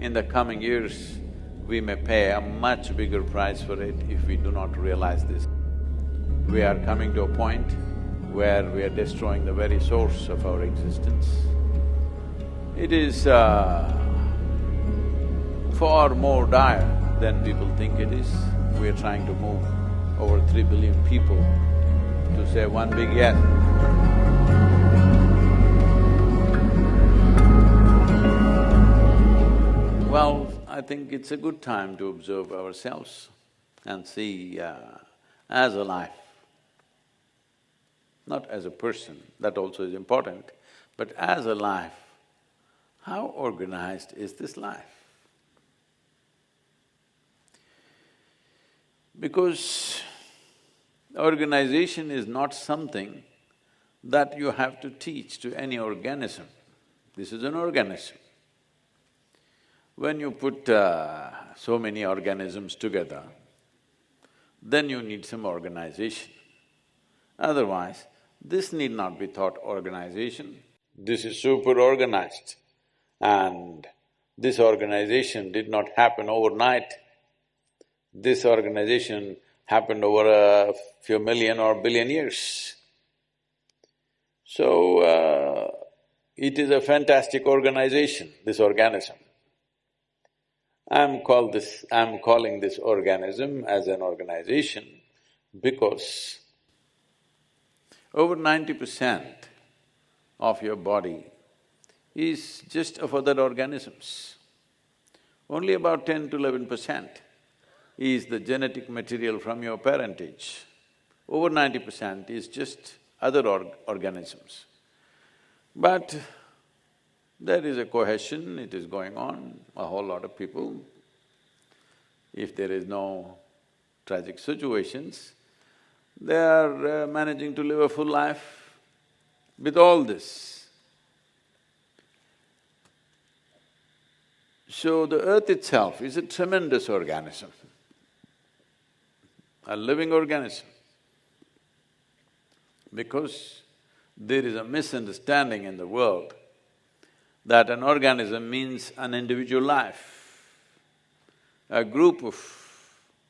In the coming years, we may pay a much bigger price for it if we do not realize this. We are coming to a point where we are destroying the very source of our existence. It is uh, far more dire than people think it is. We are trying to move over three billion people to say one big yes. Well, I think it's a good time to observe ourselves and see uh, as a life, not as a person, that also is important, but as a life, how organized is this life? Because organization is not something that you have to teach to any organism. This is an organism. When you put uh, so many organisms together, then you need some organization. Otherwise, this need not be thought organization. This is super organized and this organization did not happen overnight. This organization happened over a few million or billion years. So, uh, it is a fantastic organization, this organism. I'm called this… I'm calling this organism as an organization because over ninety percent of your body is just of other organisms. Only about ten to eleven percent is the genetic material from your parentage. Over ninety percent is just other org organisms. But there is a cohesion, it is going on, a whole lot of people. If there is no tragic situations, they are uh, managing to live a full life with all this. So the earth itself is a tremendous organism, a living organism. Because there is a misunderstanding in the world that an organism means an individual life. A group of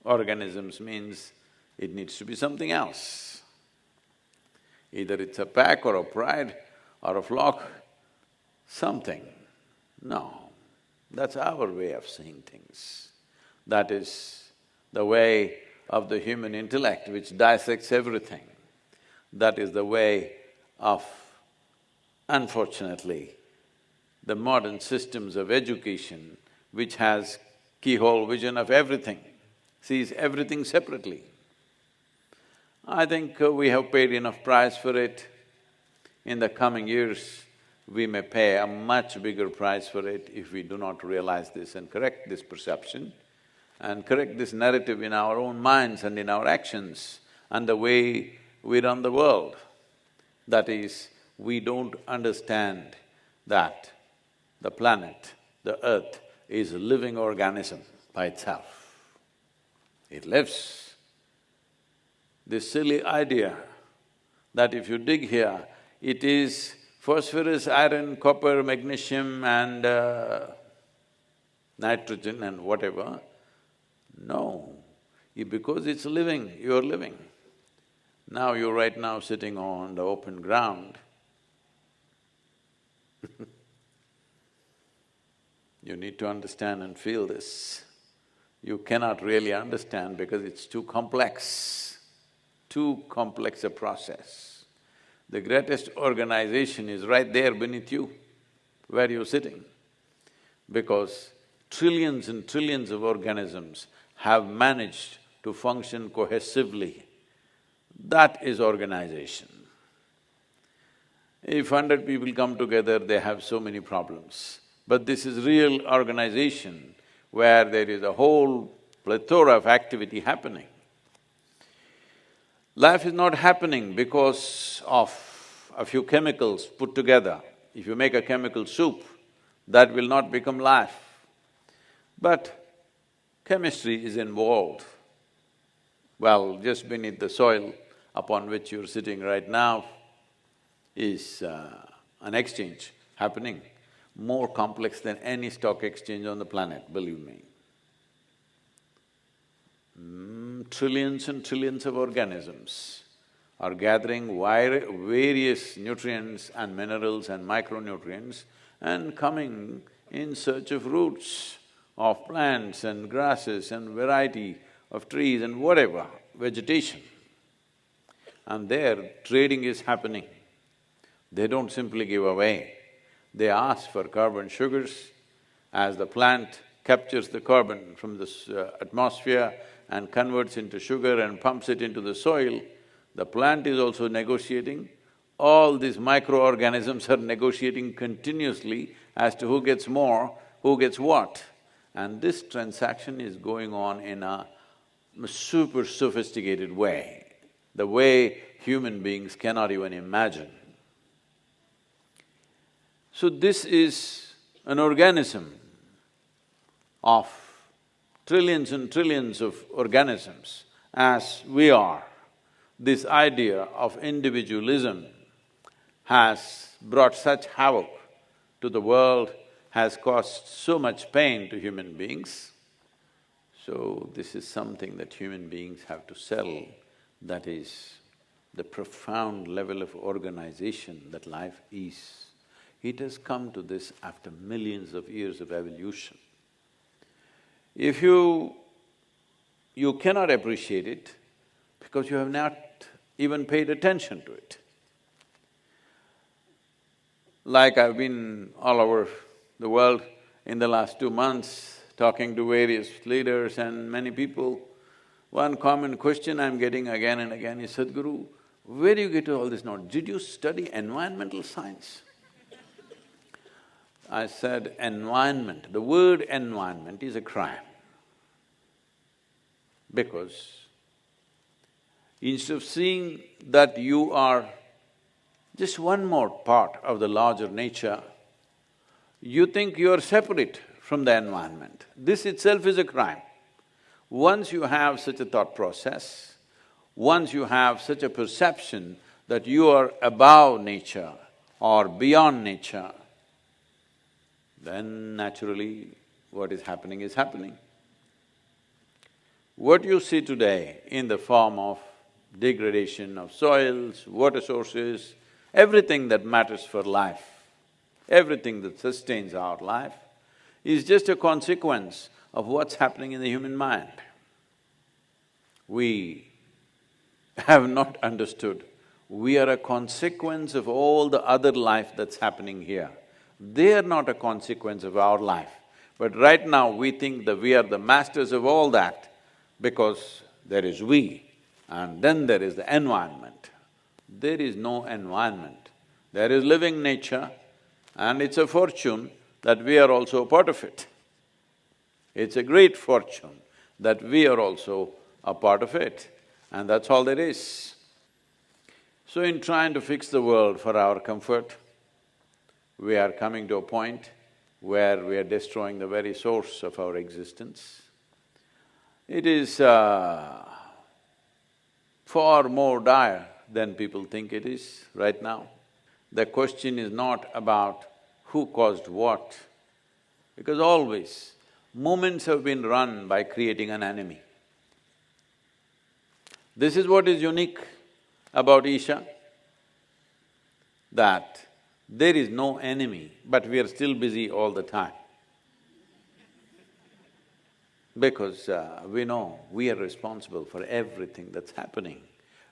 organisms means it needs to be something else. Either it's a pack or a pride or a flock, something. No, that's our way of seeing things. That is the way of the human intellect which dissects everything. That is the way of, unfortunately, the modern systems of education which has keyhole vision of everything, sees everything separately. I think uh, we have paid enough price for it. In the coming years, we may pay a much bigger price for it if we do not realize this and correct this perception and correct this narrative in our own minds and in our actions and the way we run the world. That is, we don't understand that the planet, the earth, is a living organism by itself. It lives. This silly idea that if you dig here, it is phosphorus, iron, copper, magnesium and uh, nitrogen and whatever. No, because it's living, you're living. Now you're right now sitting on the open ground You need to understand and feel this. You cannot really understand because it's too complex, too complex a process. The greatest organization is right there beneath you, where you're sitting. Because trillions and trillions of organisms have managed to function cohesively. That is organization. If hundred people come together, they have so many problems. But this is real organization where there is a whole plethora of activity happening. Life is not happening because of a few chemicals put together. If you make a chemical soup, that will not become life. But chemistry is involved. Well, just beneath the soil upon which you're sitting right now is uh, an exchange happening. More complex than any stock exchange on the planet, believe me. Mm, trillions and trillions of organisms are gathering various nutrients and minerals and micronutrients and coming in search of roots of plants and grasses and variety of trees and whatever, vegetation. And there trading is happening. They don't simply give away, they ask for carbon sugars. As the plant captures the carbon from the uh, atmosphere and converts into sugar and pumps it into the soil, the plant is also negotiating. All these microorganisms are negotiating continuously as to who gets more, who gets what. And this transaction is going on in a super sophisticated way, the way human beings cannot even imagine. So this is an organism of trillions and trillions of organisms as we are. This idea of individualism has brought such havoc to the world, has caused so much pain to human beings. So this is something that human beings have to sell, that is the profound level of organization that life is. It has come to this after millions of years of evolution. If you… you cannot appreciate it because you have not even paid attention to it. Like I've been all over the world in the last two months, talking to various leaders and many people, one common question I'm getting again and again is, Sadhguru, where do you get all this knowledge? Did you study environmental science? I said, environment, the word environment is a crime. Because instead of seeing that you are just one more part of the larger nature, you think you are separate from the environment. This itself is a crime. Once you have such a thought process, once you have such a perception that you are above nature or beyond nature, then naturally what is happening is happening. What you see today in the form of degradation of soils, water sources, everything that matters for life, everything that sustains our life, is just a consequence of what's happening in the human mind. We have not understood, we are a consequence of all the other life that's happening here. They are not a consequence of our life. But right now we think that we are the masters of all that because there is we and then there is the environment. There is no environment. There is living nature and it's a fortune that we are also a part of it. It's a great fortune that we are also a part of it and that's all there is. So in trying to fix the world for our comfort, we are coming to a point where we are destroying the very source of our existence. It is uh, far more dire than people think it is right now. The question is not about who caused what, because always movements have been run by creating an enemy. This is what is unique about Isha, that there is no enemy, but we are still busy all the time. Because uh, we know we are responsible for everything that's happening.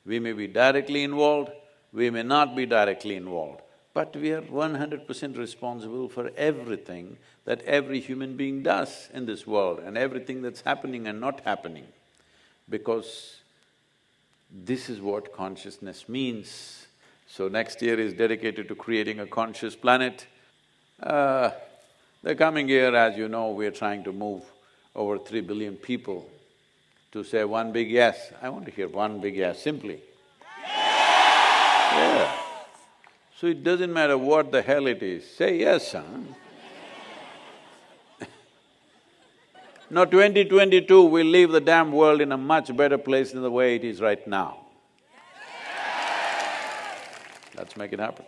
We may be directly involved, we may not be directly involved, but we are one hundred percent responsible for everything that every human being does in this world and everything that's happening and not happening. Because this is what consciousness means. So next year is dedicated to creating a conscious planet. Uh, the coming year, as you know, we are trying to move over three billion people to say one big yes. I want to hear one big yes, simply. Yeah. So it doesn't matter what the hell it is, say yes, huh? now 2022, we'll leave the damn world in a much better place than the way it is right now. Let's make it happen.